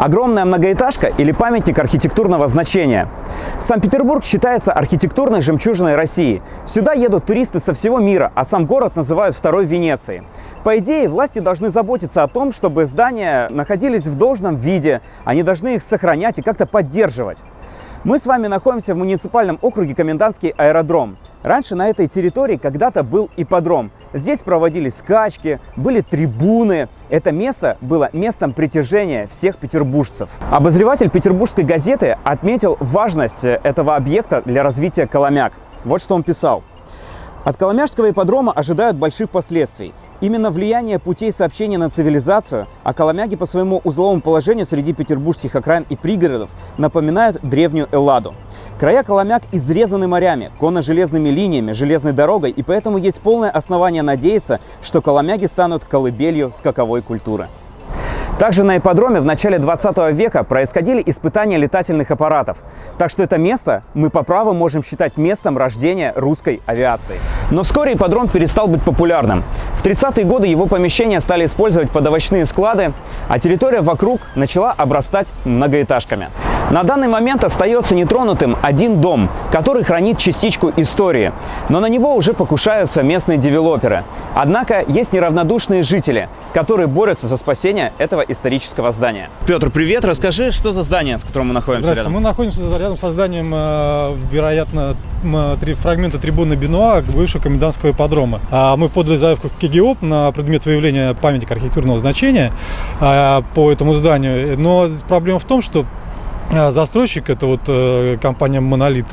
Огромная многоэтажка или памятник архитектурного значения. Санкт-Петербург считается архитектурной жемчужиной России. Сюда едут туристы со всего мира, а сам город называют второй Венецией. По идее, власти должны заботиться о том, чтобы здания находились в должном виде, они должны их сохранять и как-то поддерживать. Мы с вами находимся в муниципальном округе Комендантский аэродром. Раньше на этой территории когда-то был ипподром. Здесь проводились скачки, были трибуны. Это место было местом притяжения всех петербуржцев. Обозреватель петербургской газеты отметил важность этого объекта для развития Коломяк. Вот что он писал. От Коломяжского ипподрома ожидают больших последствий. Именно влияние путей сообщения на цивилизацию, а Коломяги по своему узловому положению среди петербургских окраин и пригородов напоминают древнюю Элладу. Края Коломяк изрезаны морями, конно-железными линиями, железной дорогой, и поэтому есть полное основание надеяться, что Коломяги станут колыбелью скаковой культуры. Также на ипподроме в начале 20 века происходили испытания летательных аппаратов. Так что это место мы по праву можем считать местом рождения русской авиации. Но вскоре ипподром перестал быть популярным. В 30-е годы его помещения стали использовать под овощные склады, а территория вокруг начала обрастать многоэтажками. На данный момент остается нетронутым один дом, который хранит частичку истории. Но на него уже покушаются местные девелоперы. Однако есть неравнодушные жители, которые борются за спасение этого исторического здания. Петр, привет! Расскажи, что за здание, с которым мы находимся Здравствуйте, рядом? мы находимся рядом со зданием, э, вероятно, три фрагмента трибуны Бенуа бывшего комендантского ипподрома. А Мы подали заявку в КГИОП на предмет выявления памятника архитектурного значения э, по этому зданию. Но проблема в том, что застройщик, это вот э, компания «Монолит»,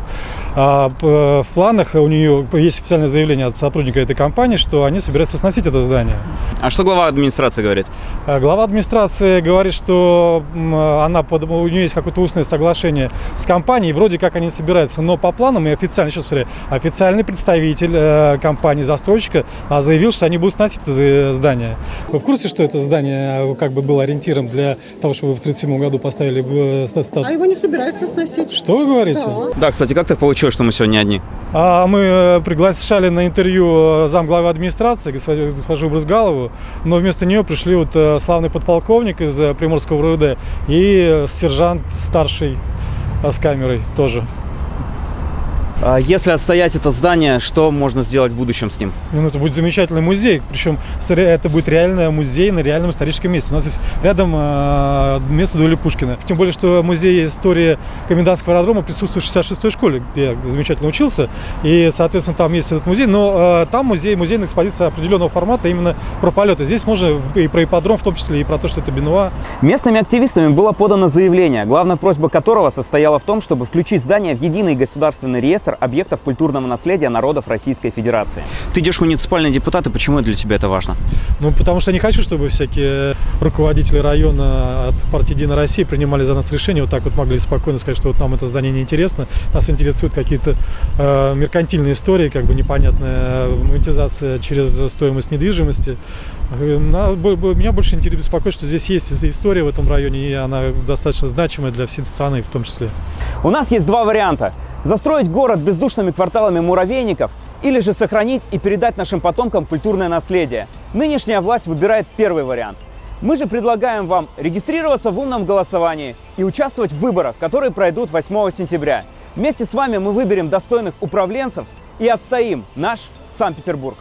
а, п- в планах у нее есть официальное заявление от сотрудника этой компании, что они собираются сносить это здание. А что глава администрации говорит? А Глава администрации говорит, что она у нее есть какое-то устное соглашение с компанией, вроде как они собираются, но по планам и официально, сейчас смотри, официальный представитель э, компании застройщика а, заявил, что они будут сносить это здание. Вы в курсе, что это здание э, как бы было ориентиром для того, чтобы в 1937 году поставили э, А его не собираются сносить. Что вы говорите? Да. Да, кстати, как так получилось, что мы сегодня одни? А мы э, приглашали на интервью э, замглавы администрации, госпожу Брызгалову, но вместо нее пришли вот э, славный подполковник из Приморского РУД и сержант старший с камерой тоже. А Если отстоять это здание, что можно сделать в будущем с ним? Ну, это будет замечательный музей, причем это будет реальный музей на реальном историческом месте. У нас есть рядом э, место дуэли Пушкина. Тем более, что музей истории комендантского аэродрома присутствует в 66-й школе, где я замечательно учился. И, соответственно, там есть этот музей. Но э, там музей, музейная экспозиция определенного формата именно про полеты. Здесь можно и про ипподром, в том числе и про то, что это Бенуа. Местными активистами было подано заявление, главная просьба которого состояла в том, чтобы включить здание в единый государственный реестр объектов культурного наследия народов Российской Федерации. Ты идешь муниципальный депутат, и почему для тебя это важно? Ну, потому что я не хочу, чтобы всякие руководители района от партии «Единая Россия» принимали за нас решение, вот так вот могли спокойно сказать, что вот нам это здание не интересно, нас интересуют какие-то э, меркантильные истории, как бы непонятная монетизация через стоимость недвижимости. Э, Меня больше интересует беспокоит, что здесь есть история в этом районе, и она достаточно значимая для всей страны в том числе. У нас есть два варианта. Застроить город бездушными кварталами муравейников или же сохранить и передать нашим потомкам культурное наследие. Нынешняя власть выбирает первый вариант. Мы же предлагаем вам регистрироваться в умном голосовании и участвовать в выборах, которые пройдут 8 сентября. Вместе с вами мы выберем достойных управленцев и отстоим наш Санкт-Петербург.